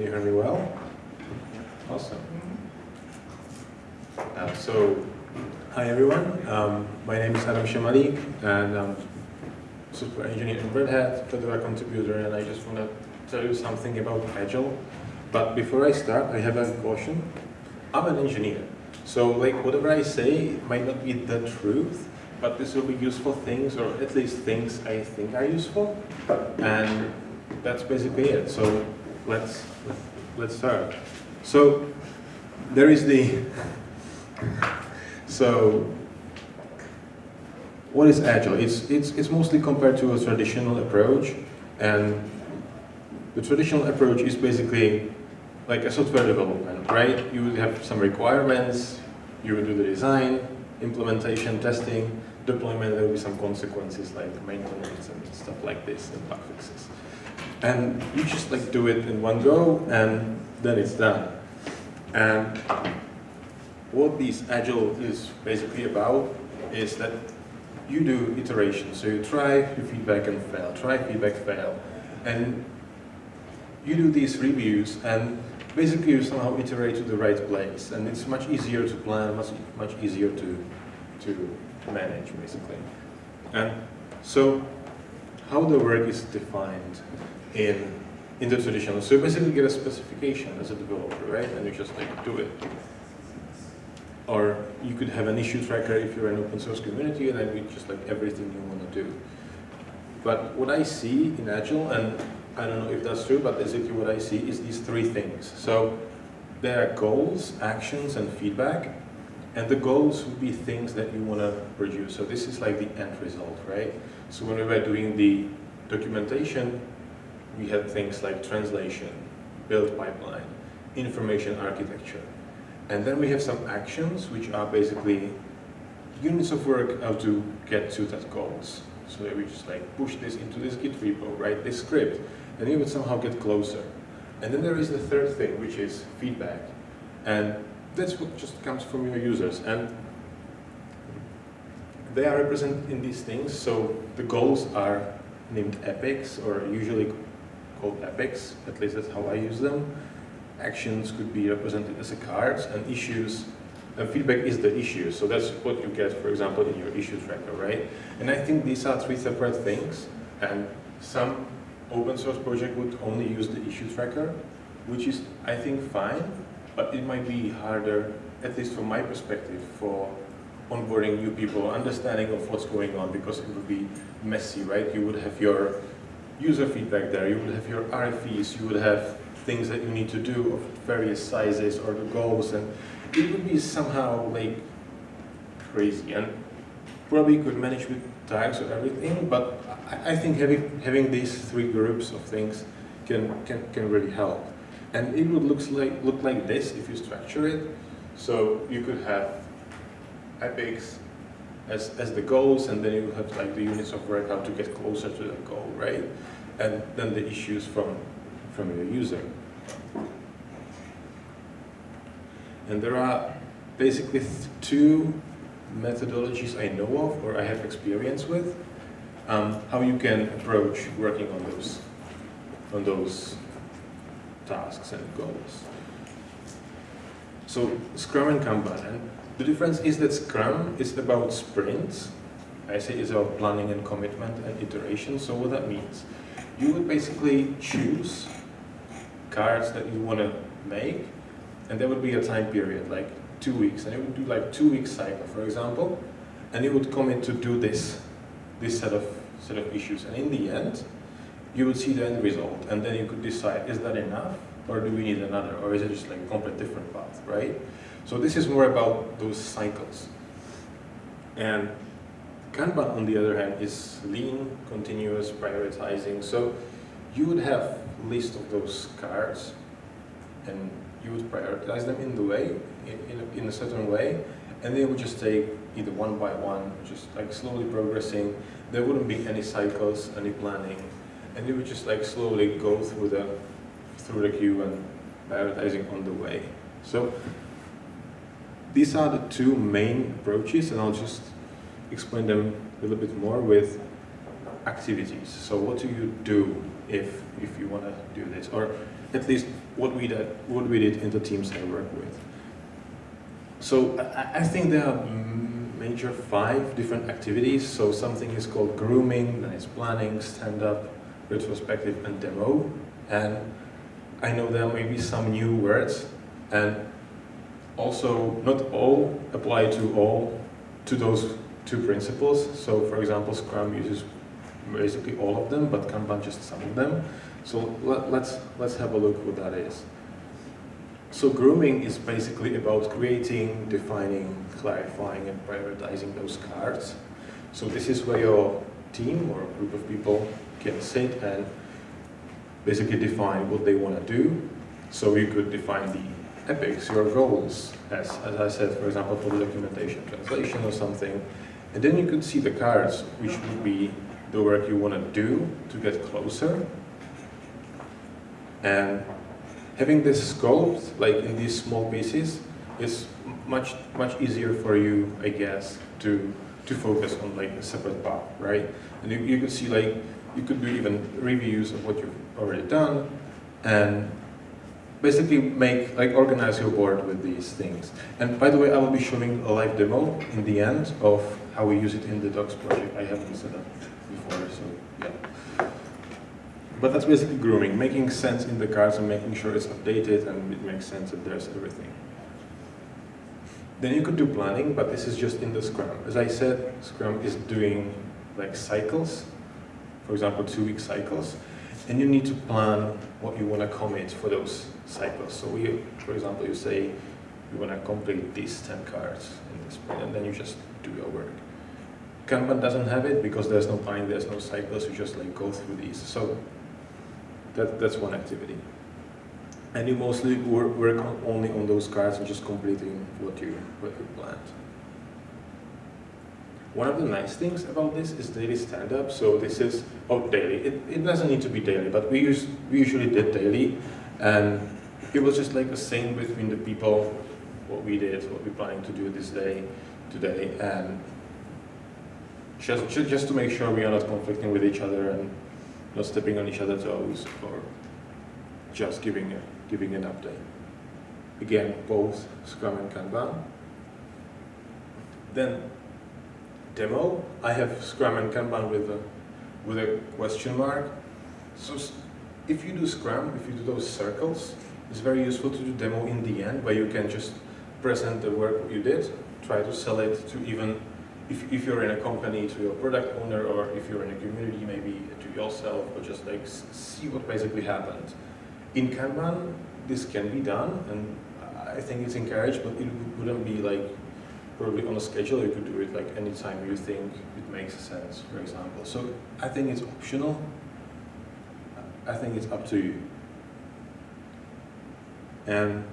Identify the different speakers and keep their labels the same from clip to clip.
Speaker 1: Can you hear me well? Awesome. Uh, so, hi everyone. Um, my name is Adam Shamali, and I'm software engineer in Red Hat, Fedora contributor, and I just want to tell you something about Agile. But before I start, I have a caution. I'm an engineer, so like whatever I say might not be the truth, but this will be useful things, or at least things I think are useful, and that's basically it. So let's let's start. So there is the so what is agile? It's it's it's mostly compared to a traditional approach, and the traditional approach is basically like a software development, right? You would have some requirements, you would do the design, implementation, testing, deployment, there will be some consequences like maintenance and stuff like this and bug fixes. And you just like do it in one go and then it's done. And what this Agile is basically about is that you do iterations. So you try, you feedback and fail, try, feedback, fail. And you do these reviews and basically you somehow iterate to the right place. And it's much easier to plan, much, much easier to, to manage, basically. And so how the work is defined in, in the traditional. So you basically get a specification as a developer, right? And you just like do it. Or you could have an issue tracker if you're an open source community and then you just like everything you want to do. But what I see in Agile, and I don't know if that's true, but basically what I see is these three things. So there are goals, actions, and feedback. And the goals would be things that you want to produce. So this is like the end result, right? So when we were doing the documentation, we have things like translation, build pipeline, information architecture. And then we have some actions, which are basically units of work how to get to that goals. So we just like push this into this Git repo, write this script, and you would somehow get closer. And then there is the third thing, which is feedback. And that's what just comes from your users. And they are represented in these things. So the goals are named epics, or usually called epics, at least that's how I use them. Actions could be represented as a cards, and issues, and feedback is the issue. So that's what you get, for example, in your issue tracker, right? And I think these are three separate things, and some open source project would only use the issue tracker, which is, I think, fine, but it might be harder, at least from my perspective, for onboarding new people, understanding of what's going on, because it would be messy, right? You would have your user feedback there, you would have your RFEs, you would have things that you need to do of various sizes or the goals, and it would be somehow like crazy, and probably could manage with tags or everything, but I, I think having, having these three groups of things can, can, can really help. And it would look like, look like this if you structure it. So you could have epics as, as the goals, and then you have like the units of work, how to get closer to that goal, right? And then the issues from, from your user. And there are basically two methodologies I know of, or I have experience with, um, how you can approach working on those, on those tasks and goals. So Scrum and Kanban, the difference is that Scrum is about sprints. I say it's about planning and commitment and iteration. So what that means, you would basically choose cards that you want to make, and there would be a time period, like two weeks, and it would do like two week cycle, for example, and you would commit to do this, this set of set of issues, and in the end, you would see the end result, and then you could decide, is that enough, or do we need another, or is it just like a complete different path, right? So this is more about those cycles. And Kanban, on the other hand, is lean, continuous, prioritizing. So you would have a list of those cards, and you would prioritize them in the way, in, in, a, in a certain way, and they would just take either one by one, just like slowly progressing. There wouldn't be any cycles, any planning, and you would just like slowly go through the through the queue and prioritizing on the way. So these are the two main approaches, and I'll just explain them a little bit more with activities. So what do you do if, if you want to do this? Or at least what we did, what we did in the teams I work with. So I, I think there are major five different activities. So something is called grooming, then it's planning, stand-up, retrospective, and demo. And I know there may be some new words, and also not all apply to all, to those two principles. So for example, Scrum uses basically all of them, but Kanban just some of them. So let, let's, let's have a look what that is. So grooming is basically about creating, defining, clarifying and prioritizing those cards. So this is where your team or a group of people can sit and basically define what they want to do. So you could define the epics, your goals, as, as I said, for example, for the documentation translation or something. And then you could see the cards, which would be the work you want to do to get closer. And having this scoped, like in these small pieces, is much much easier for you, I guess, to to focus on like a separate path, right? And you, you could see like you could do even reviews of what you've already done, and basically make like organize your board with these things. And by the way, I will be showing a live demo in the end of how we use it in the docs project. I haven't set up before, so yeah. But that's basically grooming, making sense in the cards and making sure it's updated and it makes sense that there's everything. Then you could do planning, but this is just in the Scrum. As I said, Scrum is doing like cycles, for example, two-week cycles, and you need to plan what you want to commit for those cycles. So we, for example, you say you want to complete these 10 cards in this and then you just do your work. Kanban doesn't have it because there's no planning, there's no cycles, you just like go through these. So that, that's one activity. And you mostly work, work on, only on those cards and just completing what you, what you planned. One of the nice things about this is daily stand-up. So this is, oh, daily. It, it doesn't need to be daily, but we, use, we usually did daily. And it was just like the same between the people, what we did, what we're planning to do this day, today. And just, just to make sure we are not conflicting with each other and not stepping on each other's toes or just giving, a, giving an update. Again, both Scrum and Kanban. Then demo, I have Scrum and Kanban with a, with a question mark. So if you do Scrum, if you do those circles, it's very useful to do demo in the end where you can just present the work you did, try to sell it to even if, if you're in a company to your product owner or if you're in a community maybe to yourself or just like see what basically happened. In Kanban, this can be done and I think it's encouraged, but it wouldn't be like probably on a schedule. You could do it like anytime you think it makes sense, for example. So I think it's optional. I think it's up to you. And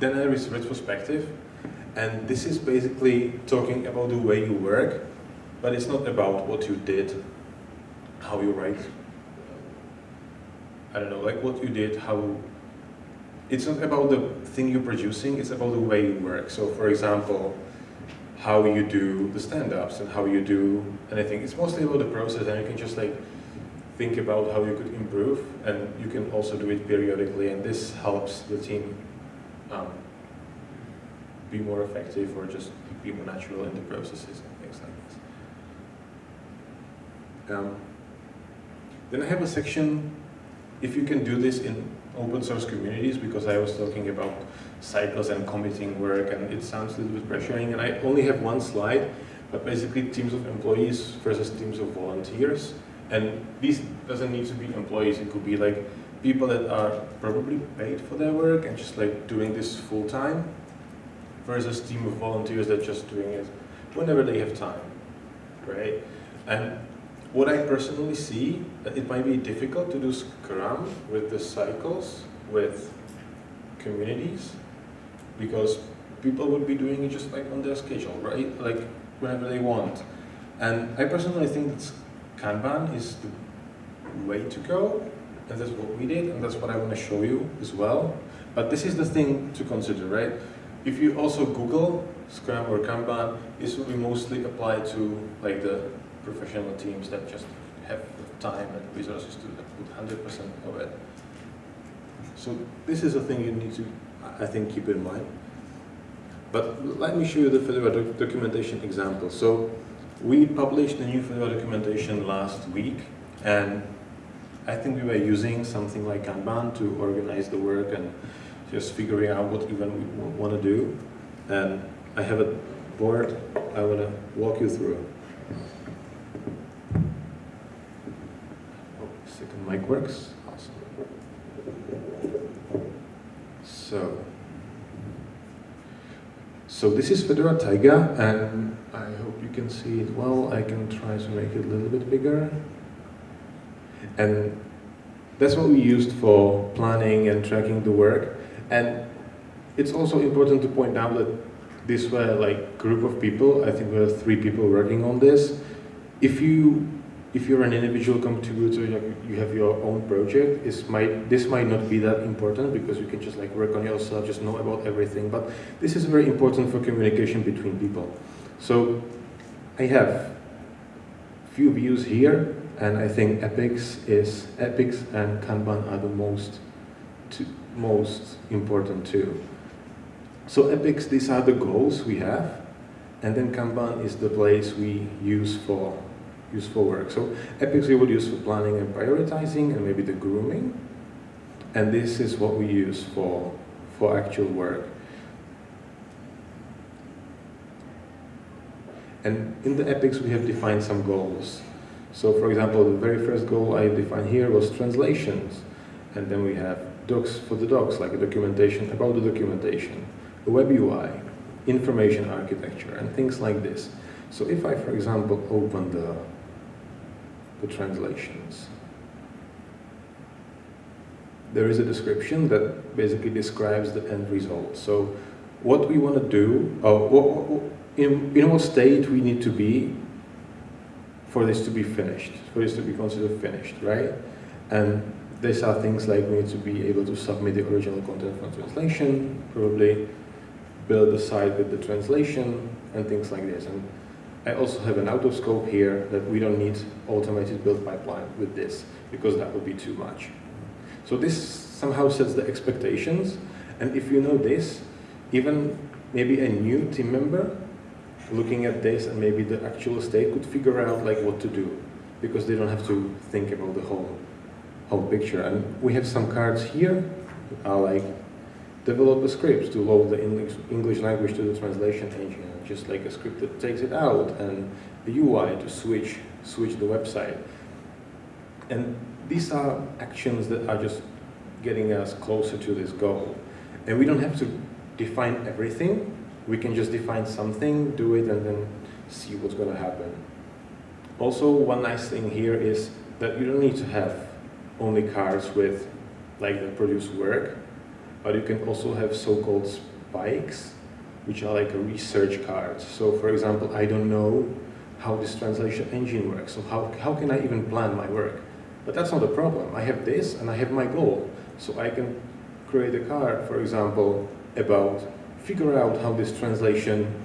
Speaker 1: then there is retrospective. And this is basically talking about the way you work, but it's not about what you did, how you write. I don't know, like what you did, how... It's not about the thing you're producing, it's about the way you work. So for example, how you do the stand-ups and how you do anything. It's mostly about the process and you can just like think about how you could improve and you can also do it periodically and this helps the team um, be more effective or just be more natural in the processes and things like this. Um, then I have a section, if you can do this in open source communities, because I was talking about cycles and committing work and it sounds a little bit pressuring and I only have one slide, but basically teams of employees versus teams of volunteers. And this doesn't need to be employees, it could be like people that are probably paid for their work and just like doing this full time versus team of volunteers that just doing it whenever they have time, right? And what I personally see, it might be difficult to do Scrum with the cycles, with communities, because people would be doing it just like on their schedule, right? Like whenever they want. And I personally think that Kanban is the way to go, and that's what we did, and that's what I want to show you as well. But this is the thing to consider, right? If you also Google Scrum or Kanban, this will be mostly applied to like the professional teams that just have the time and resources to put 100% of it. So this is a thing you need to, I think, keep in mind. But let me show you the Fedora doc documentation example. So we published the new Fedora documentation last week, and I think we were using something like Kanban to organize the work and just figuring out what even we want to do. And I have a board I want to walk you through. Oh, second mic works. Awesome. So, so this is Fedora Taiga, and I hope you can see it well. I can try to make it a little bit bigger. And that's what we used for planning and tracking the work. And it's also important to point out that this were like group of people. I think we were three people working on this. If you if you're an individual contributor, you have your own project, this might, this might not be that important because you can just like work on yourself, just know about everything. But this is very important for communication between people. So I have few views here, and I think epics is epics and Kanban are the most most important too. So epics, these are the goals we have, and then Kanban is the place we use for useful work. So epics we would use for planning and prioritizing and maybe the grooming. And this is what we use for, for actual work. And in the epics we have defined some goals. So for example, the very first goal I defined here was translations. And then we have docs for the docs, like a documentation about the documentation, a web UI, information architecture, and things like this. So if I, for example, open the the translations. There is a description that basically describes the end result. So what we want to do, or in, in what state we need to be for this to be finished, for this to be considered finished, right? And these are things like we need to be able to submit the original content for translation, probably build the site with the translation, and things like this. And I also have an autoscope here that we don't need automated build pipeline with this because that would be too much. So this somehow sets the expectations and if you know this, even maybe a new team member looking at this and maybe the actual state could figure out like what to do because they don't have to think about the whole whole picture. And we have some cards here are like develop a script to load the English, English language to the translation engine just like a script that takes it out and a UI to switch, switch the website. And these are actions that are just getting us closer to this goal. And we don't have to define everything. We can just define something, do it, and then see what's going to happen. Also, one nice thing here is that you don't need to have only cards with like that produce work, but you can also have so-called spikes which are like research cards. So for example, I don't know how this translation engine works, so how, how can I even plan my work? But that's not a problem. I have this and I have my goal. So I can create a card, for example, about figure out how this translation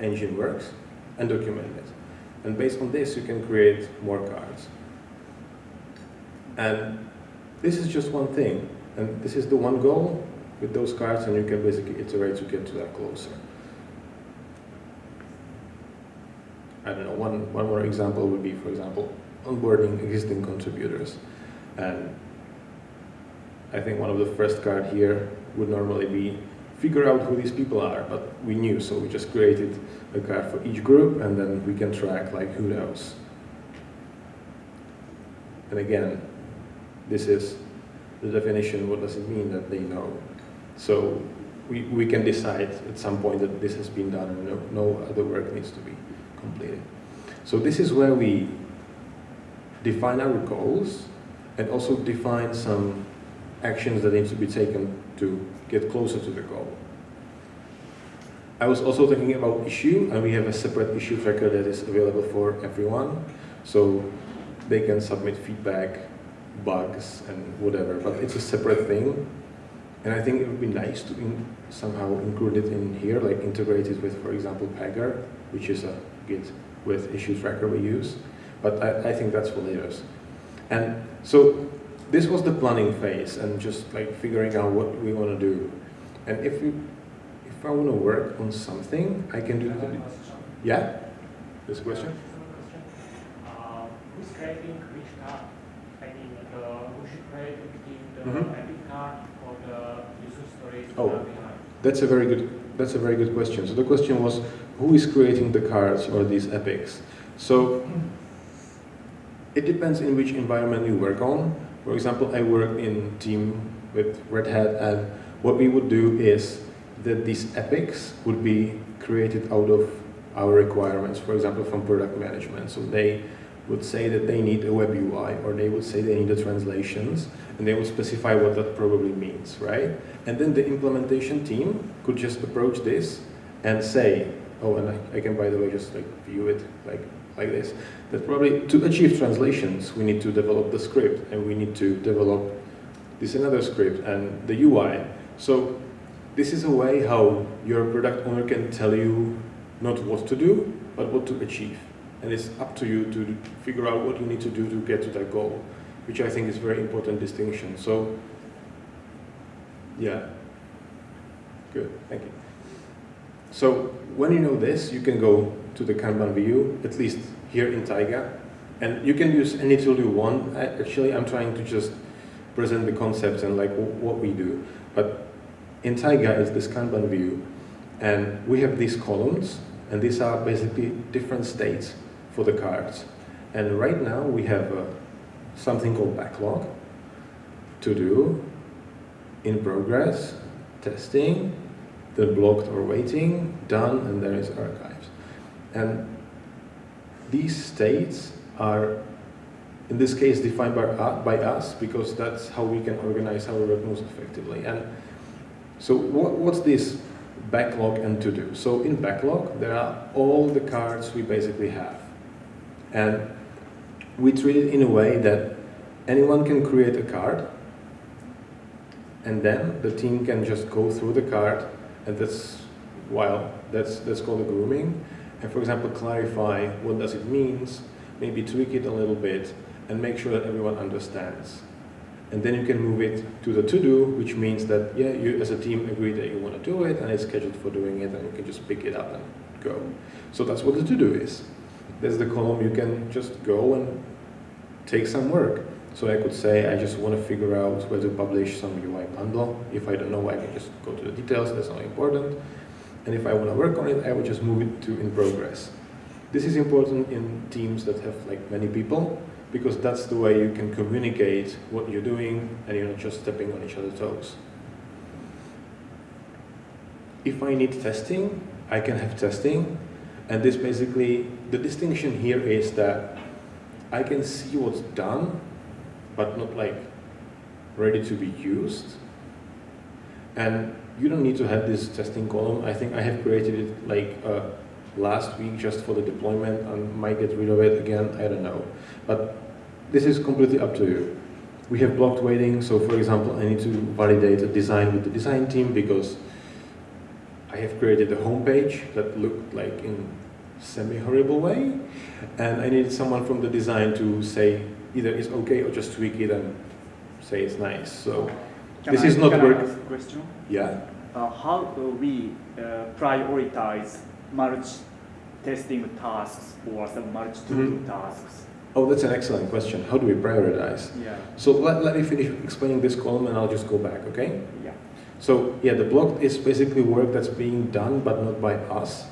Speaker 1: engine works and document it. And based on this, you can create more cards. And this is just one thing. And this is the one goal with those cards and you can basically iterate to get to that closer. I don't know, one, one more example would be, for example, onboarding existing contributors. And I think one of the first card here would normally be figure out who these people are, but we knew, so we just created a card for each group and then we can track like who knows. And again, this is the definition, what does it mean that they know? So we, we can decide at some point that this has been done and no, no other work needs to be completed. So this is where we define our goals and also define some actions that need to be taken to get closer to the goal. I was also thinking about issue, and we have a separate issue tracker that is available for everyone. So they can submit feedback, bugs, and whatever, but it's a separate thing. And I think it would be nice to in, somehow include it in here, like integrate it with, for example, Pagure, which is a Git with issue tracker we use. but I, I think that's for later. And so this was the planning phase and just like figuring out what we want to do. And if we, if I want to work on something, I can do that. Yeah? This question?
Speaker 2: Uh, who's creating which? I mean, the, who should create between the
Speaker 1: Mhm.
Speaker 2: epic card or the user
Speaker 1: Oh. That's a very good. That's a very good question. So the question was, who is creating the cards or these epics? So it depends in which environment you work on. For example, I work in team with Red Hat, and what we would do is that these epics would be created out of our requirements. For example, from product management. So they would say that they need a web UI, or they would say they need the translations, and they would specify what that probably means, right? And then the implementation team could just approach this and say, oh, and I, I can, by the way, just like view it like, like this, that probably to achieve translations, we need to develop the script and we need to develop this another script and the UI. So this is a way how your product owner can tell you not what to do, but what to achieve. And it's up to you to figure out what you need to do to get to that goal, which I think is a very important distinction. So yeah. Good, thank you. So when you know this, you can go to the Kanban view, at least here in Taiga, and you can use any tool you want. I, actually, I'm trying to just present the concepts and like what we do. But in Taiga is this Kanban view, and we have these columns, and these are basically different states for the cards. And right now we have uh, something called backlog, to do, in progress, testing, the blocked or waiting, done, and there is archives. And these states are, in this case, defined by, uh, by us because that's how we can organize our work most effectively. And so what, what's this backlog and to do? So in backlog, there are all the cards we basically have. And we treat it in a way that anyone can create a card and then the team can just go through the card and that's while that's that's called a grooming. And for example clarify what does it means maybe tweak it a little bit and make sure that everyone understands. And then you can move it to the to-do which means that yeah you as a team agree that you want to do it and it's scheduled for doing it and you can just pick it up and go. So that's what the to-do is there's the column you can just go and take some work so I could say I just want to figure out where to publish some UI bundle. If I don't know, I can just go to the details, that's not important. And if I want to work on it, I would just move it to in progress. This is important in teams that have like many people, because that's the way you can communicate what you're doing and you're not just stepping on each other's toes. If I need testing, I can have testing. And this basically, the distinction here is that I can see what's done but not like ready to be used. And you don't need to have this testing column. I think I have created it like uh, last week just for the deployment and might get rid of it again, I don't know. But this is completely up to you. We have blocked waiting, so for example, I need to validate a design with the design team because I have created a homepage that looked like in semi-horrible way, and I needed someone from the design to say either it's okay or just tweak it and say it's nice. So
Speaker 3: Can
Speaker 1: this
Speaker 3: I-
Speaker 1: is not
Speaker 3: can I
Speaker 1: work.
Speaker 3: ask a question?
Speaker 1: Yeah.
Speaker 3: Uh, how do we uh, prioritize merge testing tasks or some multi-to-do
Speaker 1: Mhm.
Speaker 3: tasks?
Speaker 1: Oh, that's an excellent question. How do we prioritize?
Speaker 3: Yeah,
Speaker 1: So let, let me finish explaining this column and I'll just go back, okay?
Speaker 3: yeah.
Speaker 1: So yeah, the block is basically work that's being done but not by us.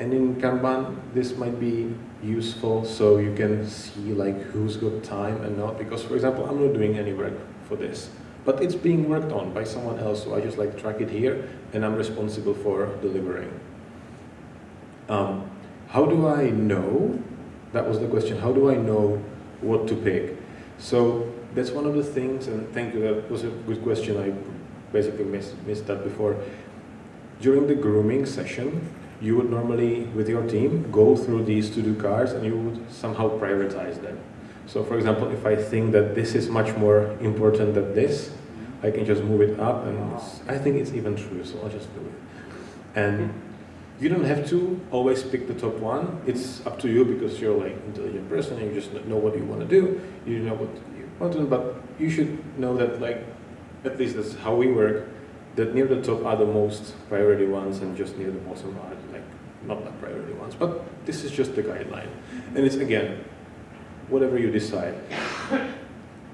Speaker 1: And in Kanban, this might be useful so you can see like who's got time and not. Because for example, I'm not doing any work for this, but it's being worked on by someone else. So I just like track it here and I'm responsible for delivering. Um, how do I know? That was the question. How do I know what to pick? So that's one of the things, and thank you, that was a good question. I basically missed, missed that before. During the grooming session, you would normally, with your team, go through these to-do cards and you would somehow prioritize them. So for example, if I think that this is much more important than this, I can just move it up and I think it's even true, so I'll just do it. And You don't have to always pick the top one. It's up to you because you're like intelligent person and you just know what you want to do. You know what you want to do, but you should know that like, at least that's how we work, that near the top are the most priority ones and just near the bottom are like not the priority ones. But this is just the guideline. And it's again, whatever you decide.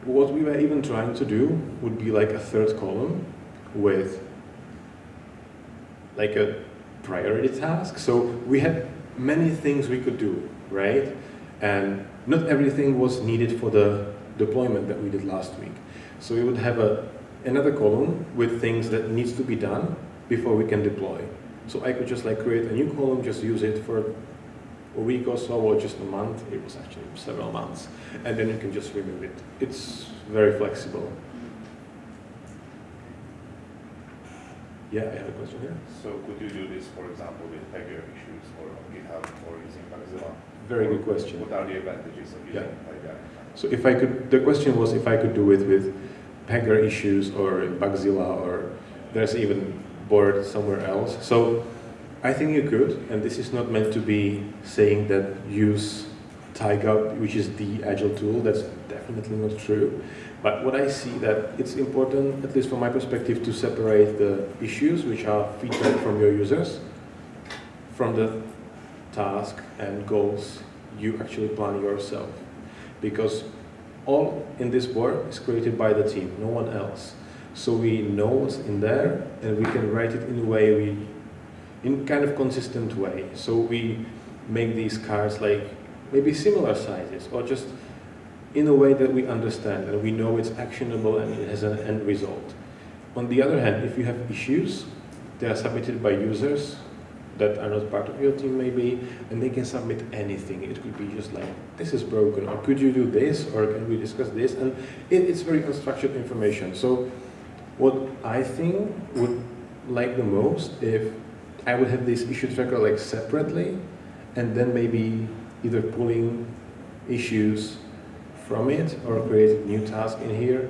Speaker 1: What we were even trying to do would be like a third column with like a priority task. So we had many things we could do, right? And not everything was needed for the deployment that we did last week. So we would have a, another column with things that needs to be done before we can deploy. So I could just like create a new column, just use it for a week or so, or just a month. It was actually several months. And then you can just remove it. It's very flexible. Yeah, I have a question here.
Speaker 4: So could you do this, for example, with Pagure issues or on GitHub or using Bugzilla?
Speaker 1: Very good question.
Speaker 4: What are the advantages of using
Speaker 1: Yeah. So if I could, the question was if I could do it with Pagure issues or Bugzilla or there's even board somewhere else. So I think you could, and this is not meant to be saying that use Taiga, which is the agile tool. That's definitely not true. But what I see that it's important, at least from my perspective, to separate the issues, which are feedback from your users, from the task and goals you actually plan yourself. Because all in this board is created by the team, no one else. So we know what's in there and we can write it in a way we, in kind of consistent way. So we make these cards like maybe similar sizes or just in a way that we understand and we know it's actionable and it has an end result. On the other hand, if you have issues, they are submitted by users that are not part of your team maybe, and they can submit anything. It could be just like, this is broken, or could you do this, or can we discuss this? And it, it's very unstructured information. So what I think would like the most if I would have this issue tracker like separately, and then maybe either pulling issues from it or create new task in here.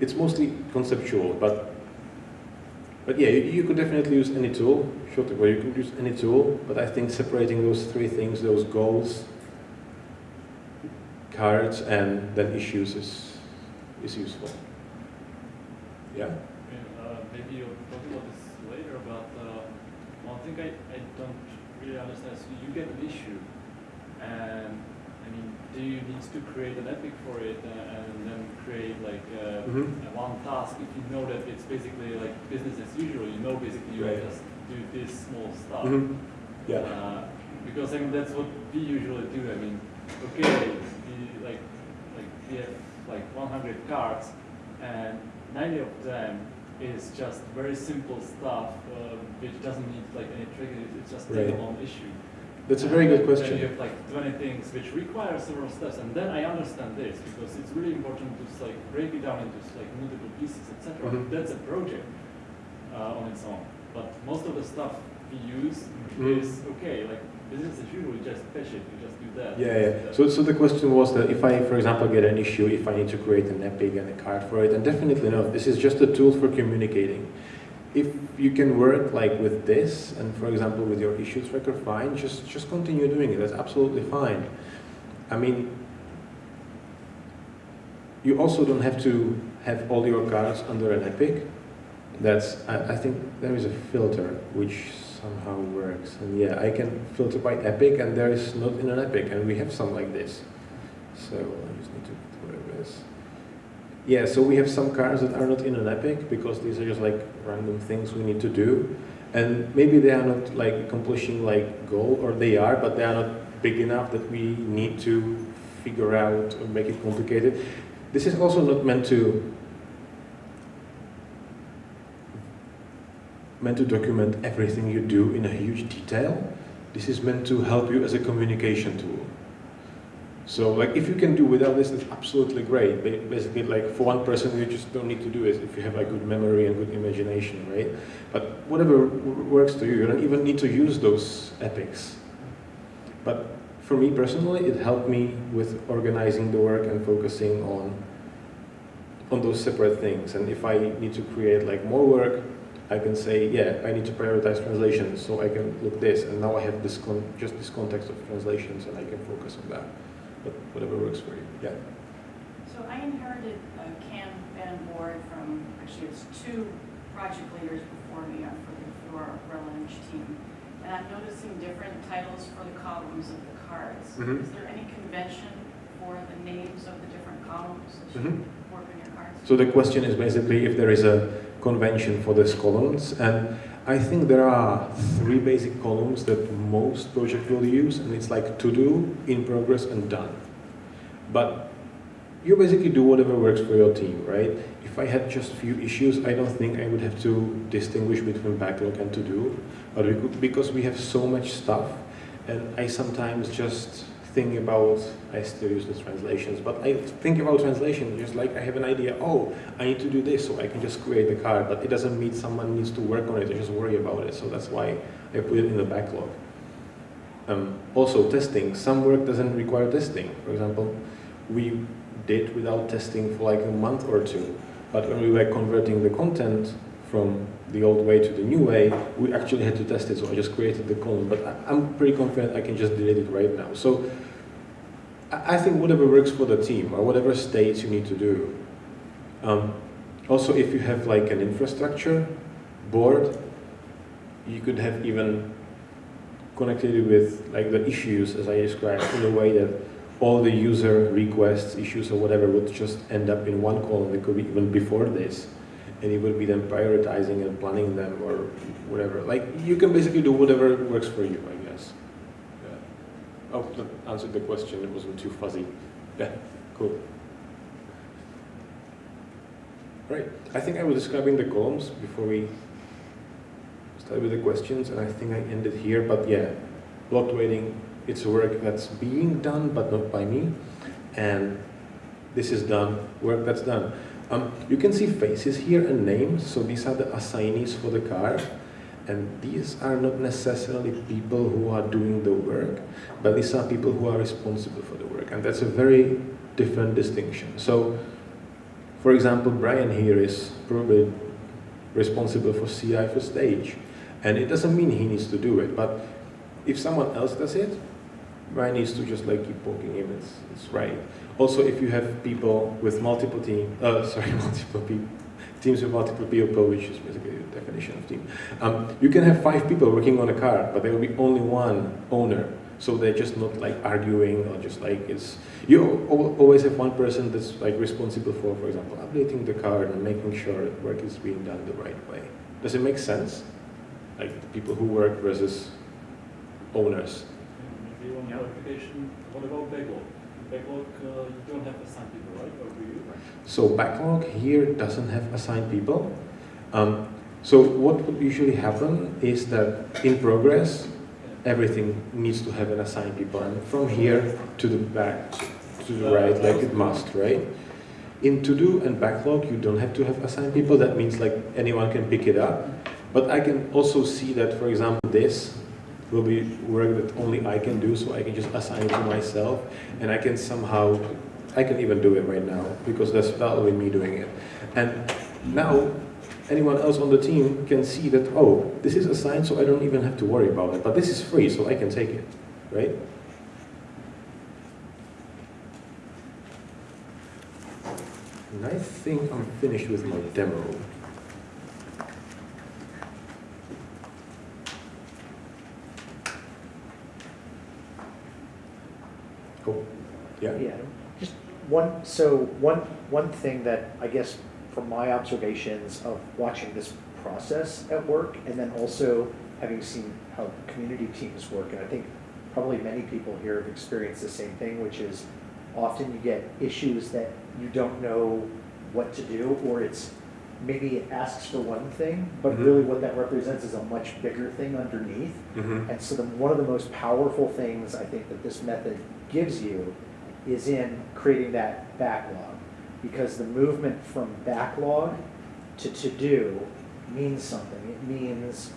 Speaker 1: It's mostly conceptual, but but yeah, you, you could definitely use any tool. Well, you could use any tool, but I think separating those three things, those goals, cards, and then issues is is useful. Yeah.
Speaker 5: Uh, maybe you'll talk about this later, but uh, one thing I, I don't really understand is you get an issue, and mean, do you need to create an epic for it uh, and then create like uh,
Speaker 1: Mhm.
Speaker 5: a one task if you know that it's basically like business as usual, you know basically you
Speaker 1: Right.
Speaker 5: just do this small stuff.
Speaker 1: Mhm. Yeah.
Speaker 5: Uh, because I mean that's what we usually do. I mean, okay, we like like we have like 100 cards, and 90 of them is just very simple stuff uh, which doesn't need like any trigger. It's just
Speaker 1: Right.
Speaker 5: a long issue.
Speaker 1: That's a very good question.
Speaker 5: you have like 20 things which require several steps, and then I understand this because it's really important to like break it down into like multiple pieces, etc.
Speaker 1: Mhm.
Speaker 5: That's a project uh, on its own. But most of the stuff we use
Speaker 1: Mhm.
Speaker 5: is okay, like business as usual. You just fetch it, you just do that.
Speaker 1: Yeah, yeah. So, so the question was that if I, for example, get an issue, if I need to create an epic and a card for it, and definitely no, this is just a tool for communicating. If you can work like with this, and for example with your issue tracker, fine, just just continue doing it. That's absolutely fine. I mean, you also don't have to have all your cards under an epic. That's I, I think there is a filter which somehow works, and yeah, I can filter by epic, and there is not in an epic, and we have some like this. So I just need to. Yeah, so we have some cards that are not in an epic because these are just like random things we need to do, and maybe they are not like accomplishing like goal, or they are, but they are not big enough that we need to figure out or make it complicated. This is also not meant to meant to document everything you do in a huge detail. This is meant to help you as a communication tool. So like if you can do without this, it's absolutely great. Basically like for one person you just don't need to do it if you have like good memory and good imagination, right? But whatever works to you, you don't even need to use those epics. But for me personally, it helped me with organizing the work and focusing on on those separate things. And if I need to create like more work, I can say, yeah, I need to prioritize translations, so I can look this, and now I have this just this context of translations, and I can focus on that. But whatever works for you. Yeah.
Speaker 6: So I inherited a Kanban board from, actually it's two project leaders before me uh, for the for our Releng team. And I'm noticing different titles for the columns of the cards.
Speaker 1: Mhm.
Speaker 6: Is there any convention for the names of the different columns as you
Speaker 1: Mhm.
Speaker 6: work on your cards?
Speaker 1: So the question is basically if there is a convention for these columns, and I think there are three basic columns that most projects will use, and it's like to do, in progress, and done. But you basically do whatever works for your team, right? If I had just a few issues, I don't think I would have to distinguish between backlog and to do, but because we have so much stuff, and I sometimes just think about, I still use the translations, but I think about translation just like I have an idea, oh, I need to do this, so I can just create the card, but it doesn't mean someone needs to work on it, I just worry about it, so that's why I put it in the backlog. Um, also, testing, some work doesn't require testing. For example, we did without testing for like a month or two, but when we were converting the content from the old way to the new way, we actually had to test it, so I just created the column, but I'm pretty confident I can just delete it right now. So I think whatever works for the team, or whatever states you need to do. Um, also, if you have like an infrastructure board, you could have even connected it with like the issues as I described in a way that all the user requests, issues or whatever would just end up in one column. It could be even before this. And it would be then prioritizing and planning them or whatever. Like you can basically do whatever works for you, I guess. Yeah. Oh, that answered the question. It wasn't too fuzzy. Yeah, cool. Right. I think I was describing the columns before we started with the questions, and I think I ended here. But yeah, block waiting, it's work that's being done, but not by me. And this is done, work that's done. Um, you can see faces here and names, so these are the assignees for the card. And these are not necessarily people who are doing the work, but these are people who are responsible for the work. And that's a very different distinction. So, for example, Brian here is probably responsible for CI for stage. And it doesn't mean he needs to do it, but if someone else does it, Brian needs to just like keep poking him, it's, it's right. Also, if you have people with multiple team, uh, sorry, multiple people, teams with multiple people, which is basically the definition of team, um, you can have five people working on a car, but there will be only one owner. So they're just not like arguing or just like it's, you always have one person that's like responsible for, for example, updating the car and making sure that work is being done the right way. Does it make sense? Like the people who work versus owners.
Speaker 3: Yeah.
Speaker 5: what about backlog? Backlog, uh, you don't have assigned people, right?
Speaker 1: So backlog here doesn't have assigned people. Um, so what would usually happen is that in progress, everything needs to have an assigned people, and from here to the back, to the right, like it must, right? In to do and backlog, you don't have to have assigned people. That means like anyone can pick it up. But I can also see that, for example, this will be work that only I can do, so I can just assign it to myself, and I can somehow, I can even do it right now because that's that'll me doing it. And now, anyone else on the team can see that oh, this is assigned, so I don't even have to worry about it. But this is free, so I can take it, right? And I think I'm finished with my demo. Cool. Yeah.
Speaker 7: Yeah, one, so one, one thing that I guess from my observations of watching this process at work and then also having seen how community teams work, and I think probably many people here have experienced the same thing, which is often you get issues that you don't know what to do, or it's, maybe it asks for one thing, but
Speaker 1: Mhm.
Speaker 7: really what that represents is a much bigger thing underneath.
Speaker 1: Mm-hmm.
Speaker 7: And so the, one of the most powerful things I think that this method gives you is in creating that backlog. Because the movement from backlog to to-do means something. It means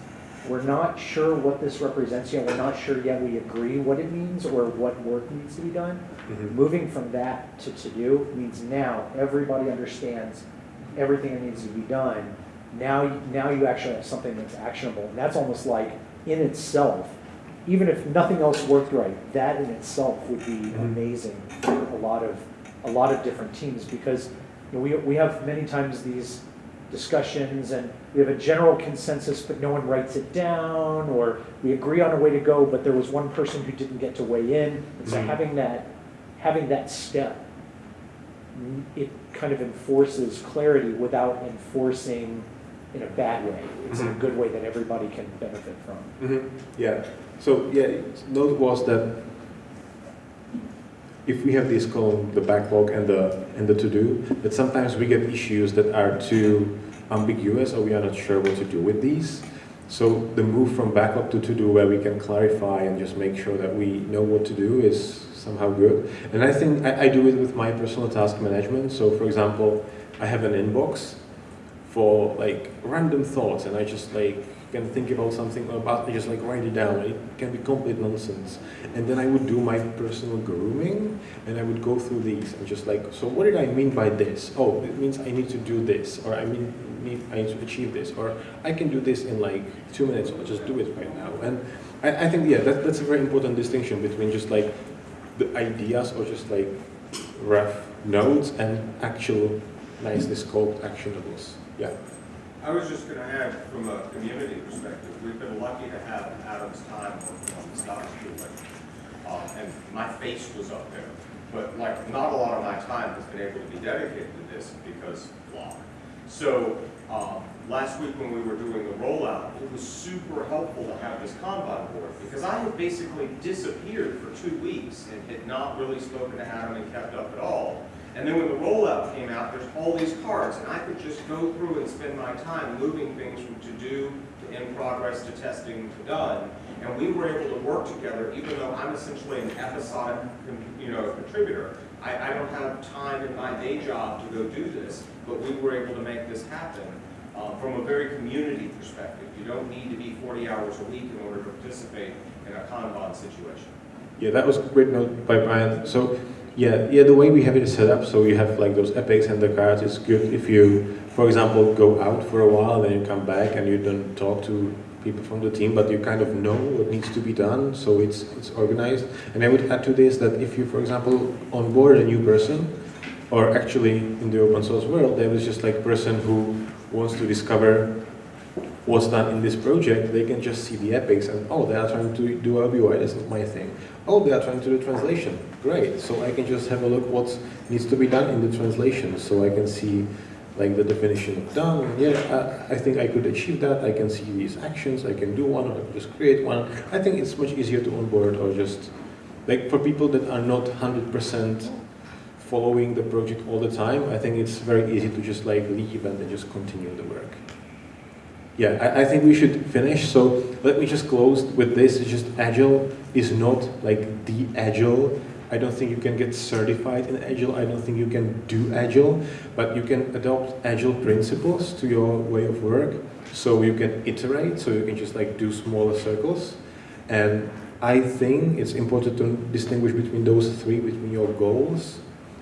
Speaker 7: we're not sure what this represents yet, we're not sure yet we agree what it means or what work needs to be done.
Speaker 1: Mm-hmm.
Speaker 7: Moving from that to to-do means now everybody understands everything that needs to be done, Now, now you actually have something that's actionable, and that's almost like, in itself, even if nothing else worked right, that in itself would be
Speaker 1: Mhm.
Speaker 7: amazing for a lot of, a lot of different teams, because, you know, we, we have many times these discussions, and we have a general consensus, but no one writes it down, or we agree on a way to go, but there was one person who didn't get to weigh in, and so
Speaker 1: Mhm.
Speaker 7: having that, having that step, it kind of enforces clarity without enforcing in a bad way. It's in a
Speaker 1: Mhm.
Speaker 7: good way that everybody can benefit from.
Speaker 1: Mhm, Yeah, so, yeah, note was that if we have this column, the backlog and the, and the to-do, that sometimes we get issues that are too ambiguous or we are not sure what to do with these. So the move from backlog to to-do where we can clarify and just make sure that we know what to do is somehow good. And I think I, I do it with my personal task management. So for example, I have an inbox for like random thoughts and I just like can think about something about just like write it down. It can be complete nonsense. And then I would do my personal grooming and I would go through these and just like, so what did I mean by this? Oh, it means I need to do this or I mean need I need to achieve this or I can do this in like two minutes or just do it right now. And I, I think yeah, that, that's a very important distinction between just like the ideas or just like rough notes and actual nicely scoped actionables. Yeah.
Speaker 8: I was just gonna add, from a community perspective, we've been lucky to have Adam's time on the scholarship. Um, and my face was up there, but like, not a lot of my time has been able to be dedicated to this because blah. So, um, last week when we were doing the rollout, it was super helpful to have this Kanban board, because I had basically disappeared for two weeks and had not really spoken to Adam and kept up at all. And then when the rollout came out, there's all these cards, and I could just go through and spend my time moving things from to-do to in progress to testing to done. And we were able to work together, even though I'm essentially an episodic, you know, contributor. I, I don't have time in my day job to go do this, but we were able to make this happen uh, from a very community perspective. You don't need to be 40 hours a week in order to participate in a Kanban situation.
Speaker 1: Yeah, that was note by Brian. So, yeah, yeah, the way we have it set up, so you have like those epics and the cards. It's good if you, for example, go out for a while, then you come back and you don't talk to people from the team, but you kind of know what needs to be done, so it's it's organized. And I would add to this that if you, for example, onboard a new person, or actually in the open source world, there is just like a person who wants to discover what's done in this project, they can just see the epics and, oh, they are trying to do LBY, that's not my thing. Oh, they are trying to do translation, great. So I can just have a look what needs to be done in the translation, so I can see like the definition of done. Yeah, I, I think I could achieve that. I can see these actions, I can do one, or I can just create one. I think it's much easier to onboard or just, like for people that are not 100% following the project all the time, I think it's very easy to just like leave and then just continue the work. Yeah, I, I think we should finish. So let me just close with this. It's just Agile is not like the Agile. I don't think you can get certified in Agile. I don't think you can do Agile, but you can adopt Agile principles to your way of work. So you can iterate, so you can just like do smaller circles. And I think it's important to distinguish between those three, between your goals,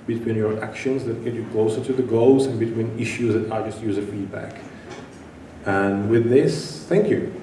Speaker 1: between your actions that get you closer to the goals, and between issues that are just user feedback. And with this, thank you.